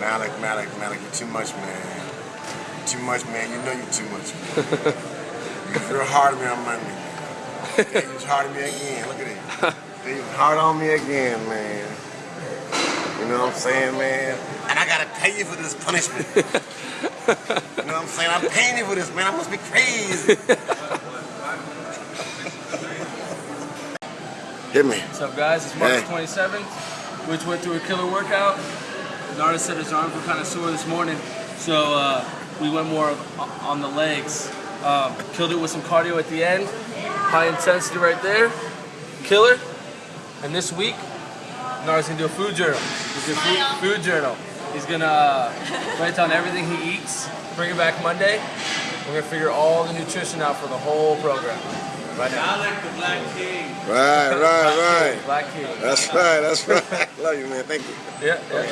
Malik, Malik, Malik, you're too much, man. You're too much, man. You know you're too much, man. you're hard on me on Monday, man. Yeah, you was hard on me again. Look at it. You was hard on me again, man. You know what I'm saying, man? And I gotta pay you for this punishment. you know what I'm saying? I'm paying you for this, man. I must be crazy. Hit me. What's up, guys? It's March Hey. 27th. We just went through a killer workout. Nara said his arms were kind of sore this morning, so uh, we went more on the legs. Um, killed it with some cardio at the end. High intensity right there. Killer. And this week, Nara's gonna do a food journal. He's gonna food, food journal. He's gonna uh, write down everything he eats. Bring it back Monday. We're gonna figure all the nutrition out for the whole program. Right now. Right, right, right. Black King. That's right, that's right. Love you, man. Thank you. Yeah, yeah.